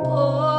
Con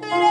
Oh. you.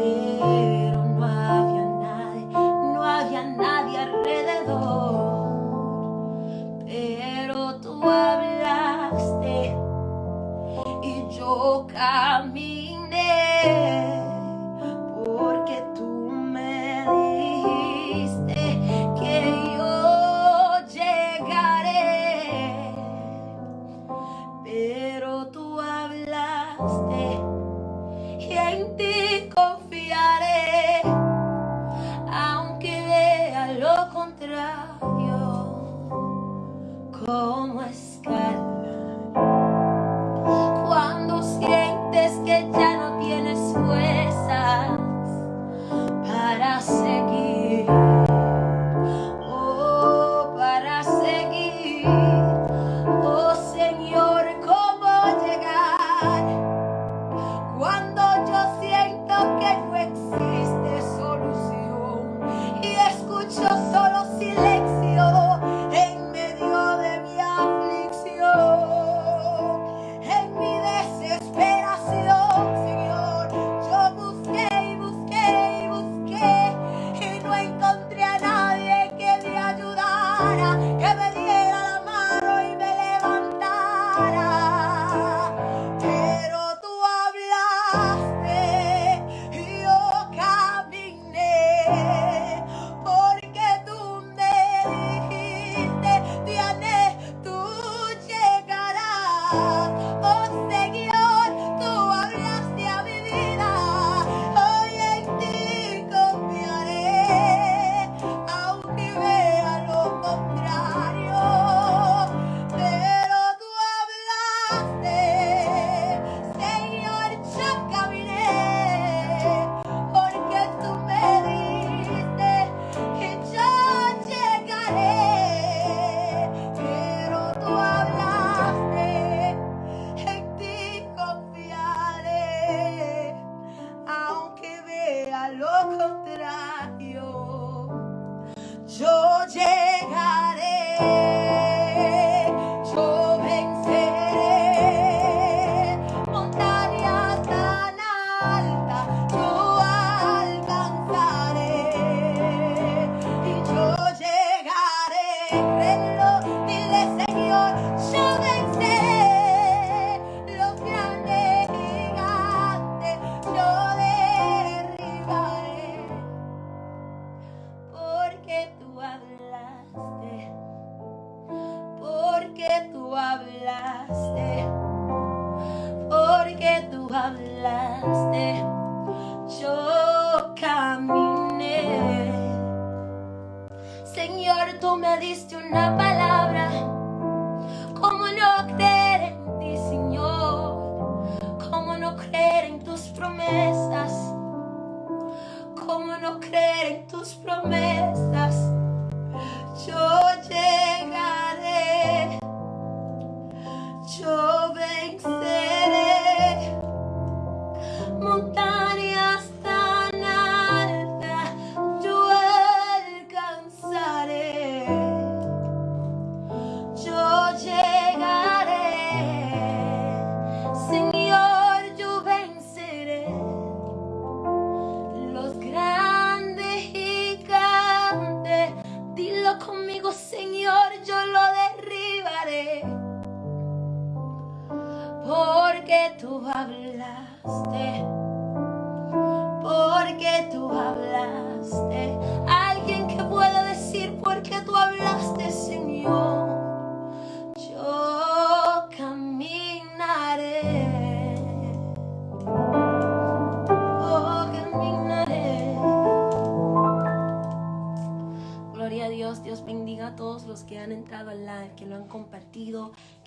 me.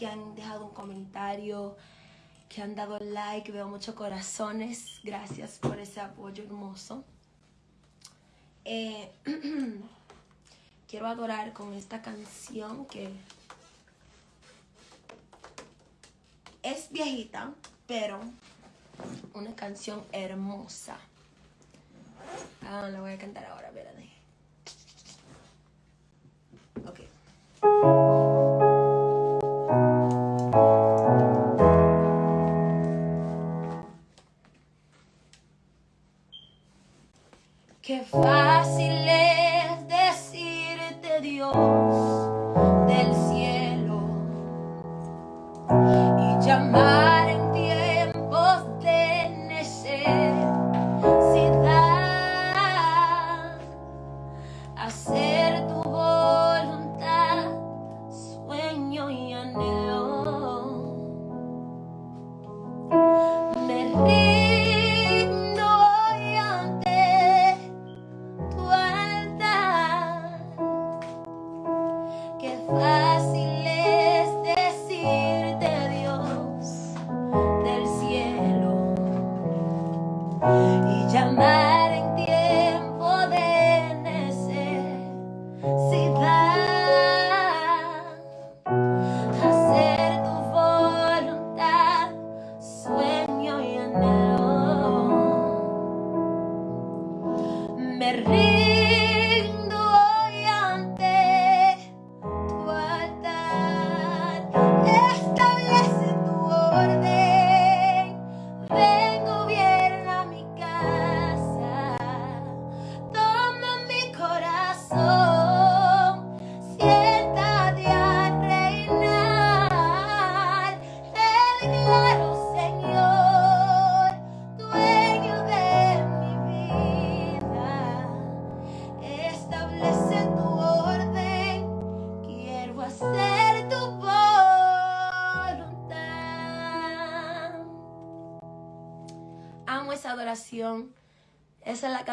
Que han dejado un comentario, que han dado like, veo muchos corazones. Gracias por ese apoyo hermoso. Eh, quiero adorar con esta canción que es viejita, pero una canción hermosa. Ah, la voy a cantar ahora, espérate. Ok. Qué fácil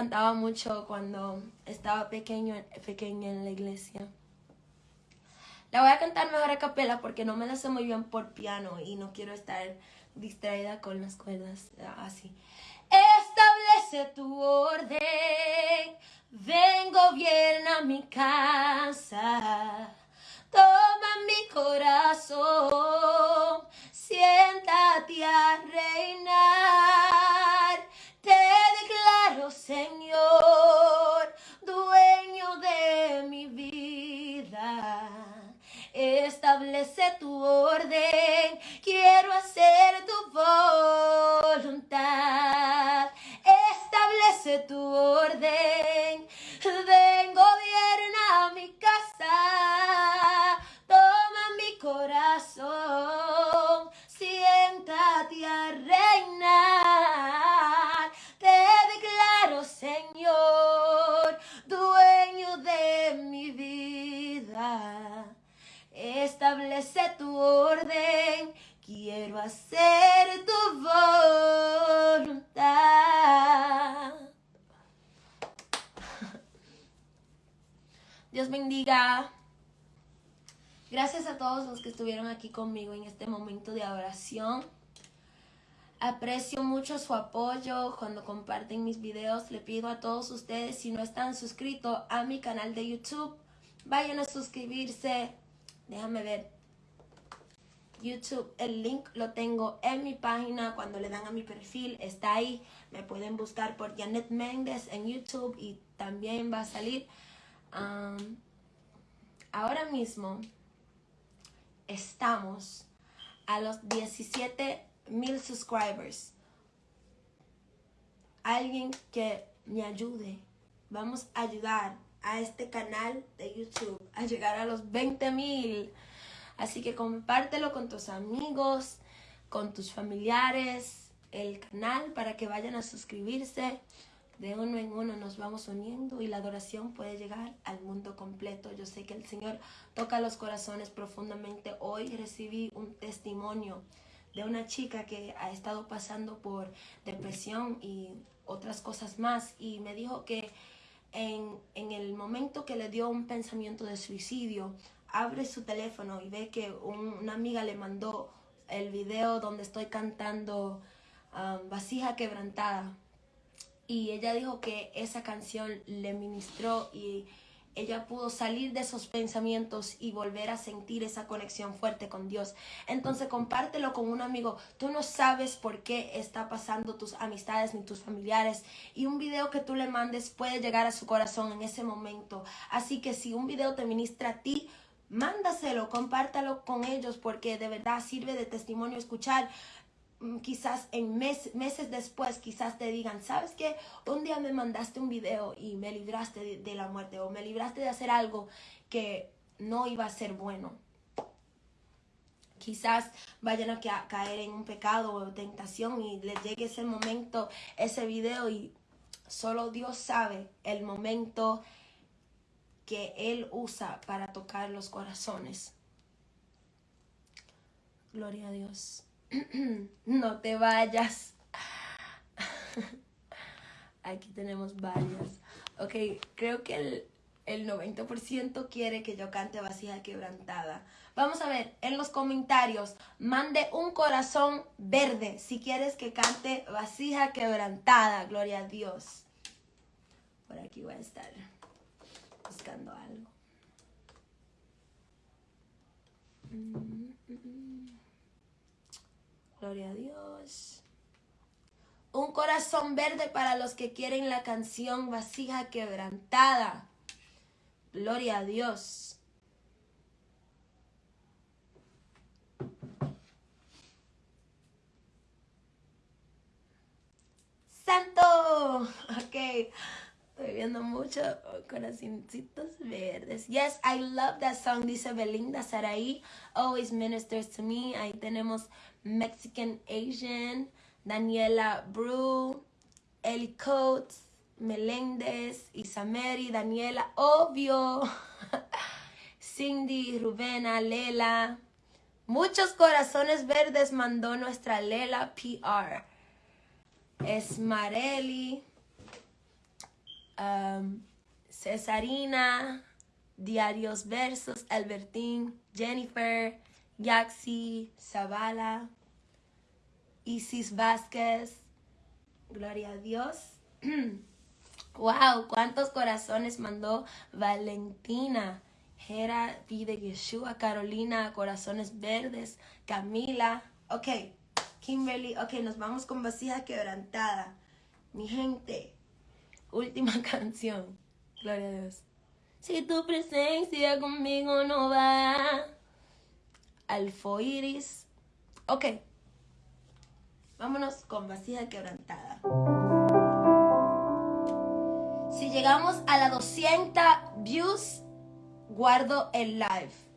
cantaba mucho cuando estaba pequeño, pequeña en la iglesia. La voy a cantar mejor a capela porque no me la sé muy bien por piano y no quiero estar distraída con las cuerdas así. Establece tu orden, ven gobierna mi casa, toma mi corazón, siéntate a reinar, Señor, dueño de mi vida. Establece tu orden, quiero hacer tu voluntad. Establece tu orden, orden, quiero hacer tu voluntad. Dios bendiga. Gracias a todos los que estuvieron aquí conmigo en este momento de oración. Aprecio mucho su apoyo cuando comparten mis videos. Le pido a todos ustedes, si no están suscritos a mi canal de YouTube, vayan a suscribirse. Déjame ver. YouTube, el link lo tengo en mi página. Cuando le dan a mi perfil, está ahí. Me pueden buscar por Janet Méndez en YouTube y también va a salir. ahora mismo estamos a los 17 mil subscribers. Alguien que me ayude. Vamos a ayudar a este canal de YouTube a llegar a los 20 mil. Así que compártelo con tus amigos, con tus familiares, el canal para que vayan a suscribirse de uno en uno nos vamos uniendo y la adoración puede llegar al mundo completo. Yo sé que el Señor toca los corazones profundamente. Hoy recibí un testimonio de una chica que ha estado pasando por depresión y otras cosas más y me dijo que en, el momento que le dio un pensamiento de suicidio, abre su teléfono y ve que una amiga le mandó el video donde estoy cantando um, Vasija Quebrantada y ella dijo que esa canción le ministró y ella pudo salir de esos pensamientos y volver a sentir esa conexión fuerte con Dios. Entonces compártelo con un amigo. Tú no sabes por qué está pasando tus amistades ni tus familiares y un video que tú le mandes puede llegar a su corazón en ese momento. Así que si un video te ministra a ti, mándaselo, compártalo con ellos porque de verdad sirve de testimonio escuchar Mm, quizás en meses después, quizás te digan, ¿sabes qué? Un día me mandaste un video y me libraste de, la muerte o me libraste de hacer algo que no iba a ser bueno. Quizás vayan a caer en un pecado o tentación y les llegue ese momento, ese video y solo Dios sabe el momento que Él usa para tocar los corazones. Gloria a Dios. no te vayas. Aquí tenemos varias. Ok, creo que el, el 90% quiere que yo cante vasija quebrantada. Vamos a ver, en los comentarios, mande un corazón verde si quieres que cante vasija quebrantada. Gloria a Dios. Por aquí voy a estar buscando algo. Mm, mm, mm. Gloria a Dios. Un corazón verde para los que quieren la canción vasija quebrantada. Gloria a Dios. Santo. Ok. Estoy viendo mucho corazoncitos verdes. Yes, I love that song. Dice Belinda Saraí. Always ministers to me. Ahí tenemos Mexican Asian, Daniela Brew, Ellie Coates, Meléndez, Isameri, Daniela, obvio, Cindy, Rubena, Lela. Muchos corazones verdes mandó nuestra Lela PR. Esmareli, Cesarina, Diarios Versos, Albertín, Jennifer, Yaxi, Zavala, Isis Vázquez, Gloria a Dios. wow, cuántos corazones mandó Valentina, Jera, Vida Yeshua, Carolina, Corazones Verdes, Camila. Ok, Kimberly, ok, nos vamos con vasija quebrantada. Mi gente, última canción. Gloria a Dios. Si tu presencia conmigo no va alfoiris. Ok. Vámonos con vasija quebrantada. Si llegamos a la 200 views, guardo el live.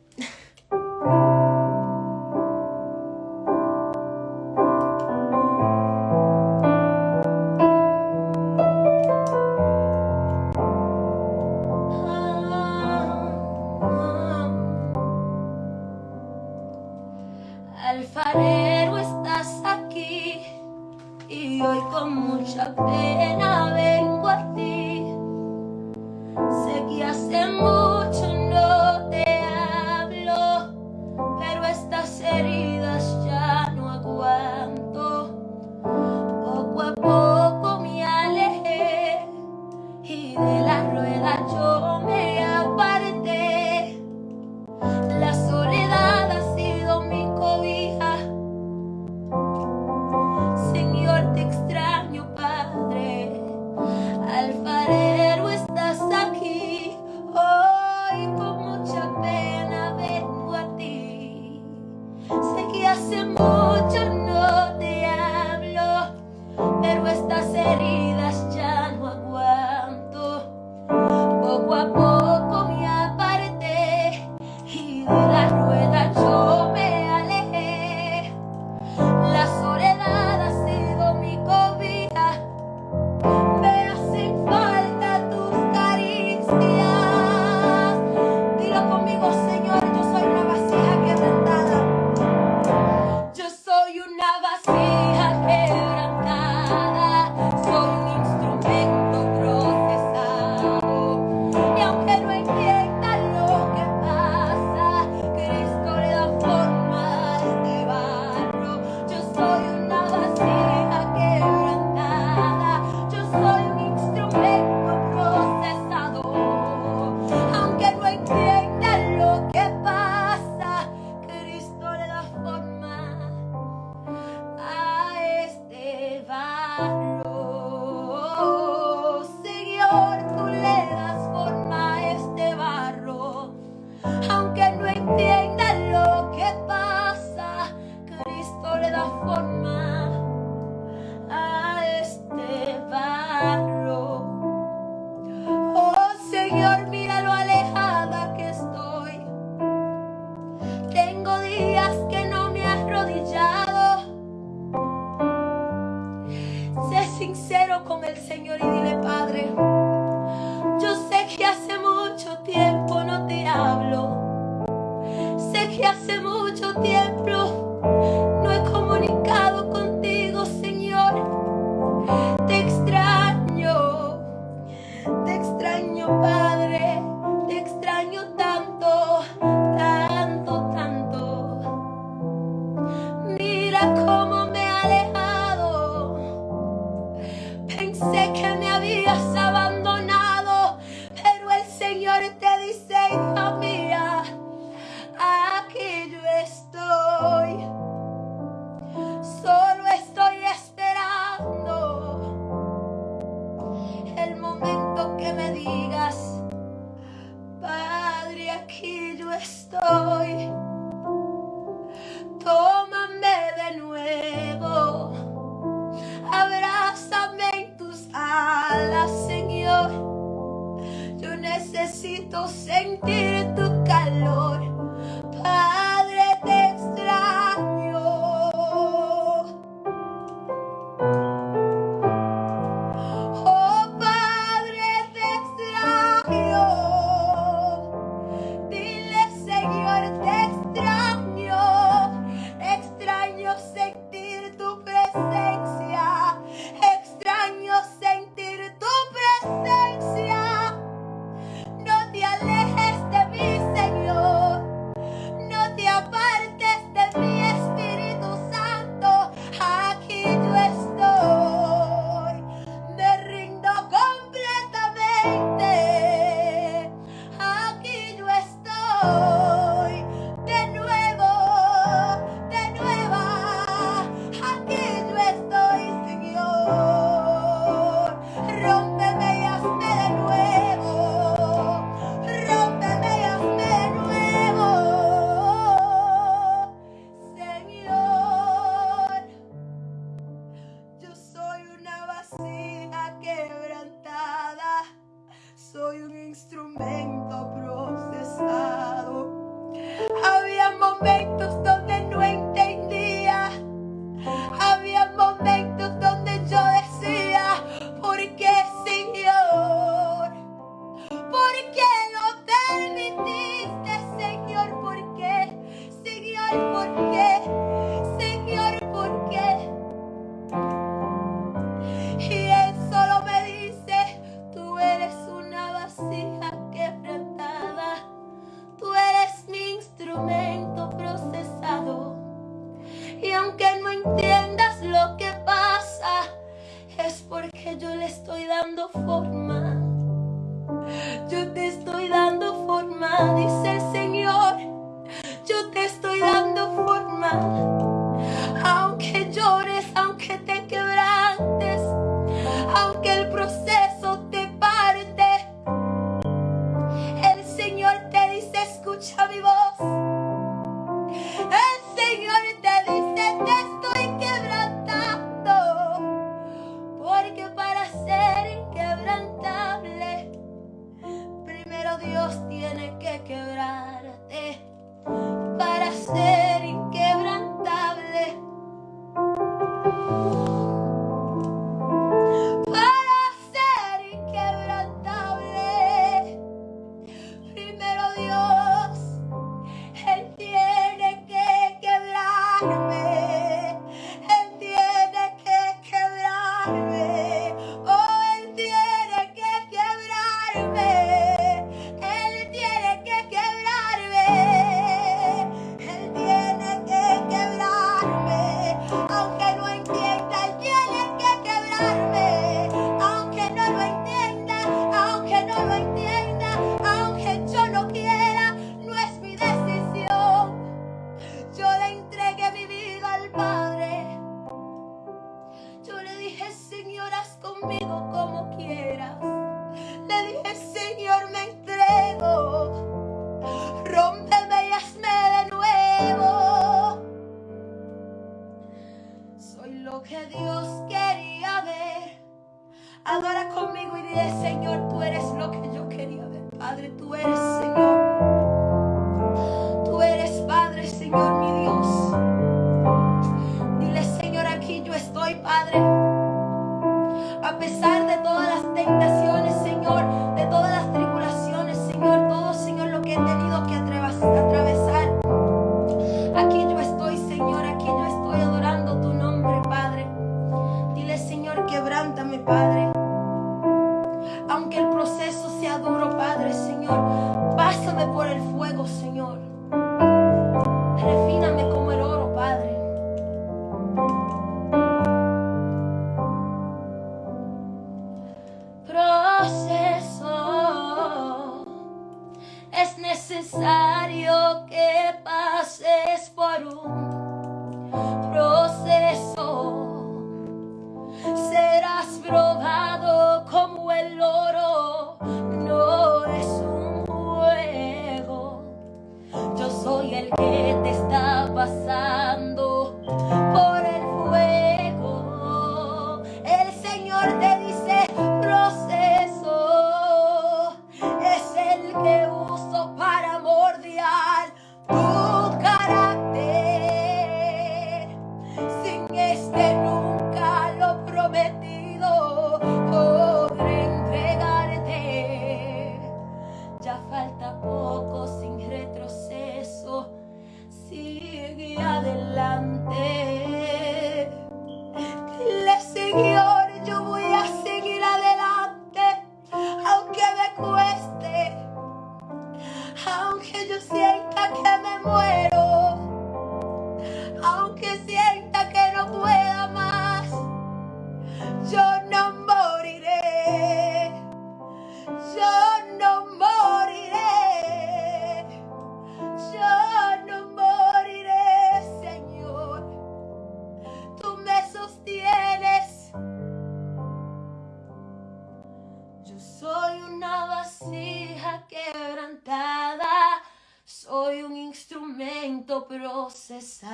Quebrantada. Soy un instrumento procesado.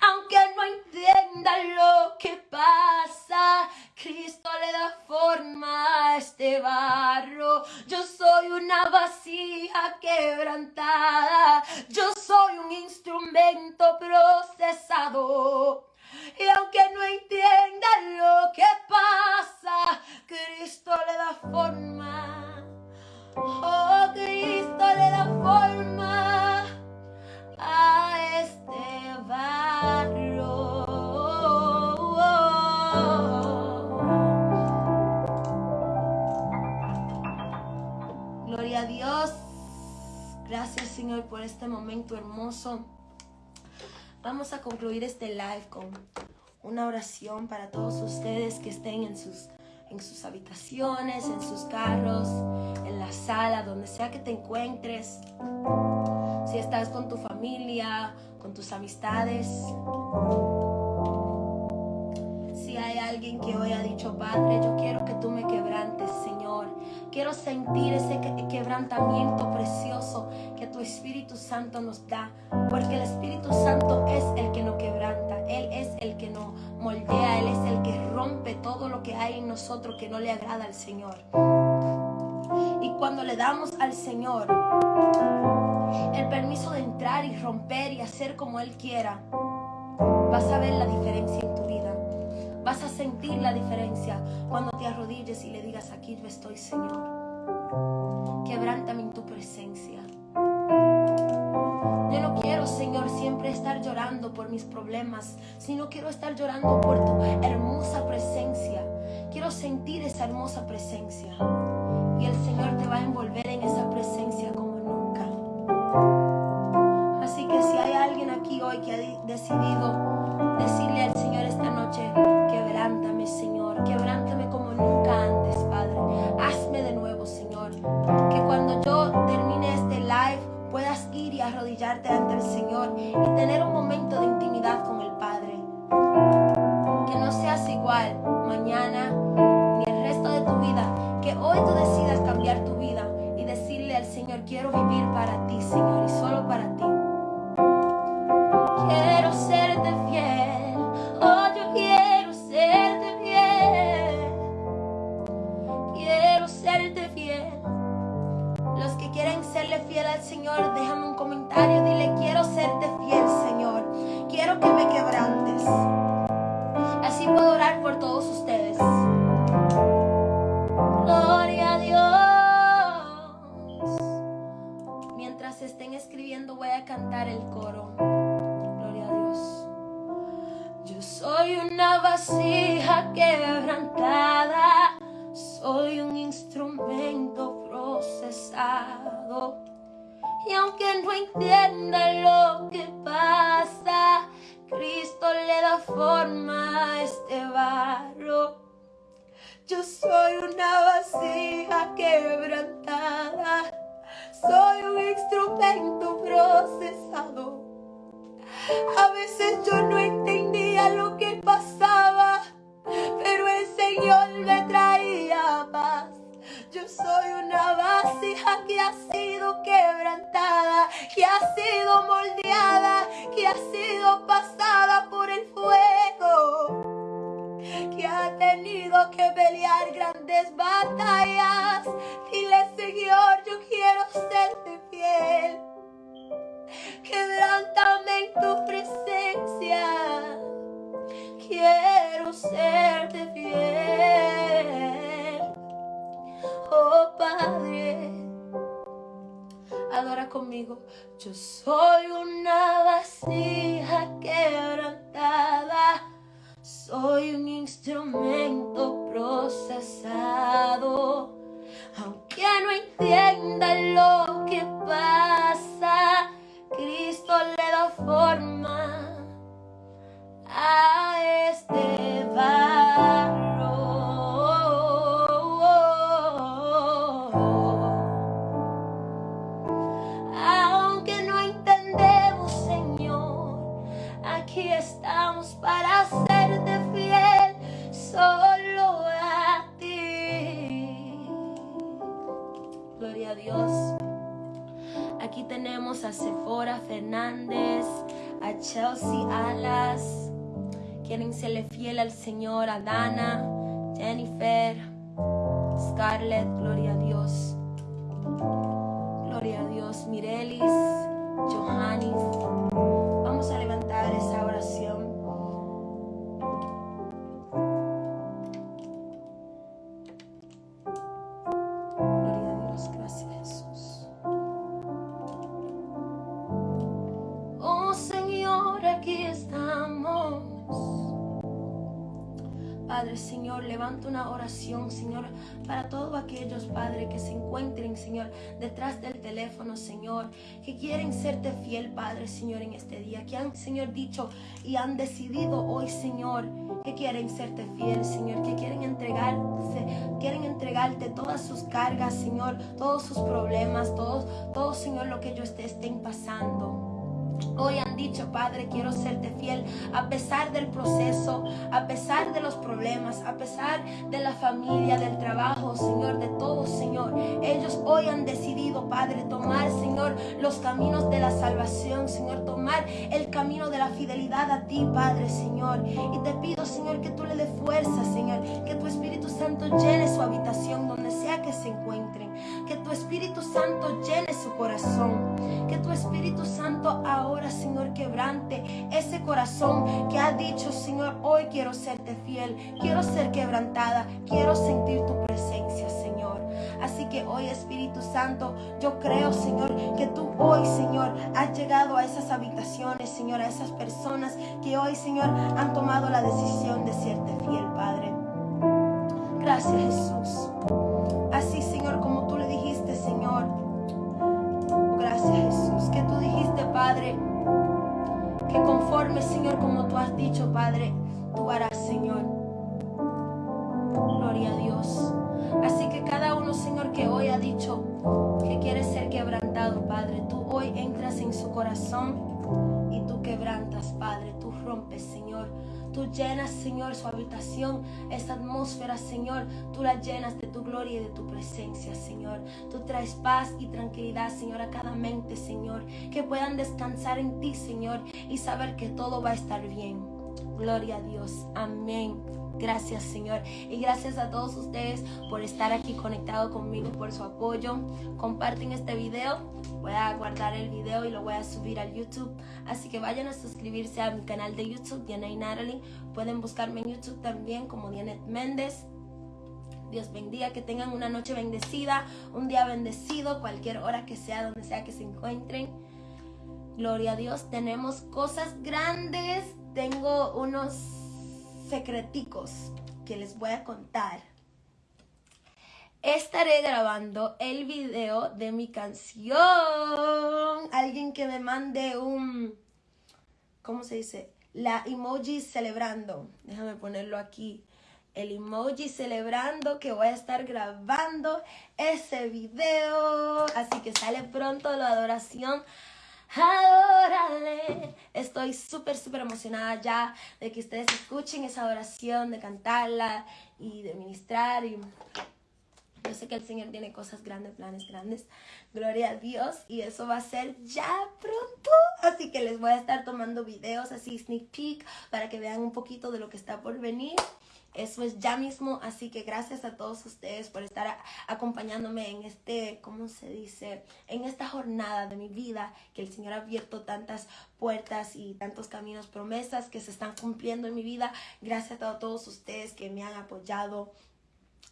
Aunque no entienda lo que pasa, Cristo le da forma a este barro. Yo soy una vasija quebrantada. Yo soy un instrumento procesado. Y aunque no entienda lo que pasa, Cristo le da forma. Oh, Cristo le da forma a este barro. Gloria a Dios. Gracias Señor por este momento hermoso. Vamos a concluir este live con una oración para todos ustedes que estén en sus, en sus habitaciones, en sus carros, en la sala, donde sea que te encuentres. Si estás con tu familia, con tus amistades. Si hay alguien que hoy ha dicho, Padre, yo quiero que tú me quebrantes, Señor. Quiero sentir ese que- quebrantamiento precioso que tu Espíritu Santo nos da. Porque el Espíritu Santo es el que nos quebranta. Él es el que nos moldea. Él es el que rompe todo lo que hay en nosotros que no le agrada al Señor. Y cuando le damos al Señor el permiso de entrar y romper y hacer como Él quiera, vas a ver la diferencia en tu vida. Vas a sentir la diferencia cuando te arrodilles y le digas, aquí yo estoy, Señor. Quebrántame en tu presencia. Por mis problemas, sino quiero estar llorando por tu hermosa presencia. Quiero sentir esa hermosa presencia. Y el Señor te va a envolver vasija quebrantada, soy un instrumento procesado. Y aunque no entienda lo que pasa, Cristo le da forma a este barro. Yo soy una vasija quebrantada, soy un instrumento procesado. A veces yo no entendía lo que pasaba. Señor me traía paz. Yo soy una vasija que ha sido quebrantada, que ha sido moldeada, que ha sido pasada por el fuego, que ha tenido que pelear grandes batallas. Dile, Señor, yo quiero serte fiel. Quebrántame en tu presencia. Quiero serte fiel. Oh Padre, adora conmigo. Yo soy una vasija quebrantada. Soy un instrumento procesado. Aunque no entienda lo que pasa, Cristo le da forma a este barro. Señor, a Dana, oración, Señor, para todos aquellos, Padre, que se encuentren, Señor, detrás del teléfono, Señor, que quieren serte fiel, Padre, Señor, en este día, que han, Señor, dicho y han decidido hoy, Señor, que quieren serte fiel, Señor, que quieren entregarse, quieren entregarte todas sus cargas, Señor, todos sus problemas, todos, todo, Señor, lo que ellos te estén pasando. Hoy han dicho, Padre, quiero serte fiel a pesar del proceso, a pesar de los problemas, a pesar de la familia, del trabajo, Señor, de todo, Señor. Ellos hoy han decidido, Padre, tomar, Señor, los caminos de la salvación, Señor, tomar el camino de la fidelidad a ti, Padre, Señor. Y te pido, Señor, que tú le des fuerza, Señor, que tu Espíritu Santo llene su habitación donde sea que se encuentren, que tu Espíritu Santo llene su corazón, que tu Espíritu Santo ahora, Señor, quebrante ese corazón que ha dicho, Señor, hoy quiero serte fiel, quiero ser quebrantada, quiero sentir tu presencia, Señor. Así que hoy, Espíritu Santo, yo creo, Señor, que tú hoy, Señor, has llegado a esas habitaciones, Señor, a esas personas que hoy, Señor, han tomado la decisión de serte fiel, Padre. Gracias, Jesús. Así, Señor, como tú le dijiste, Señor. Gracias, Jesús. Que tú dijiste, Padre, que conforme, Señor, como tú has dicho, Padre, tú harás, Señor. Gloria a Dios. Así que cada uno, Señor, que hoy ha dicho que quiere ser quebrantado, Padre, tú hoy entras en su corazón y tú quebrantas, Padre, tú rompes, Señor. Tú llenas, Señor, su habitación, esa atmósfera, Señor. Tú la llenas de tu gloria y de tu presencia, Señor. Tú traes paz y tranquilidad, Señor, a cada mente, Señor. Que puedan descansar en ti, Señor, y saber que todo va a estar bien. Gloria a Dios. Amén. Gracias Señor y gracias a todos ustedes por estar aquí conectado conmigo, por su apoyo. Comparten este video, voy a guardar el video y lo voy a subir al YouTube. Así que vayan a suscribirse a mi canal de YouTube, Diana y Natalie. Pueden buscarme en YouTube también como Dianet Méndez. Dios bendiga, que tengan una noche bendecida, un día bendecido, cualquier hora que sea, donde sea que se encuentren. Gloria a Dios, tenemos cosas grandes, tengo unos secreticos que les voy a contar. Estaré grabando el video de mi canción. Alguien que me mande un, ¿cómo se dice? La emoji celebrando. Déjame ponerlo aquí. El emoji celebrando que voy a estar grabando ese video. Así que sale pronto la adoración Adórale. Estoy súper, súper emocionada ya de que ustedes escuchen esa oración, de cantarla y de ministrar. Y yo sé que el Señor tiene cosas grandes, planes grandes. Gloria a Dios. Y eso va a ser ya pronto. Así que les voy a estar tomando videos así, sneak peek, para que vean un poquito de lo que está por venir. Eso es ya mismo, así que gracias a todos ustedes por estar acompañándome en este, ¿cómo se dice? En esta jornada de mi vida, que el Señor ha abierto tantas puertas y tantos caminos, promesas que se están cumpliendo en mi vida. Gracias a todos ustedes que me han apoyado.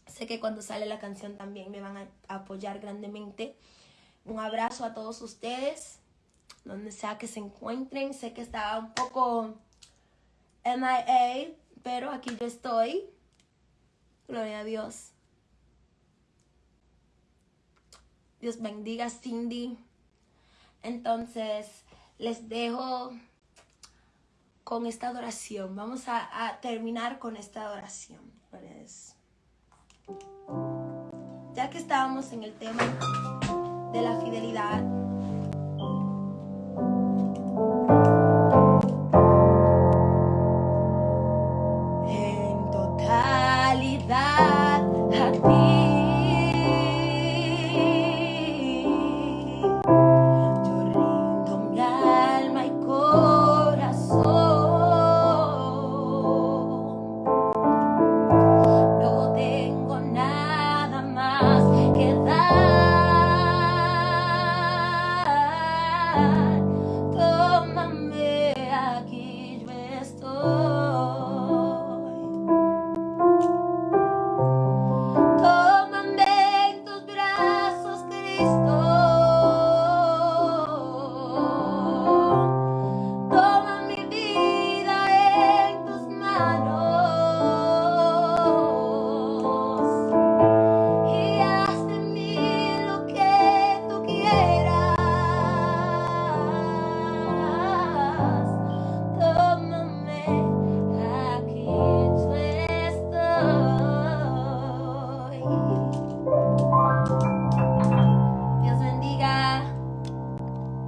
Sé que cuando sale la canción también me van a apoyar grandemente. Un abrazo a todos ustedes, donde sea que se encuentren. Sé que estaba un poco MIA pero aquí yo estoy. Gloria a Dios. Dios bendiga Cindy. Entonces, les dejo con esta adoración. Vamos a, terminar con esta adoración. Ya que estábamos en el tema de la fidelidad,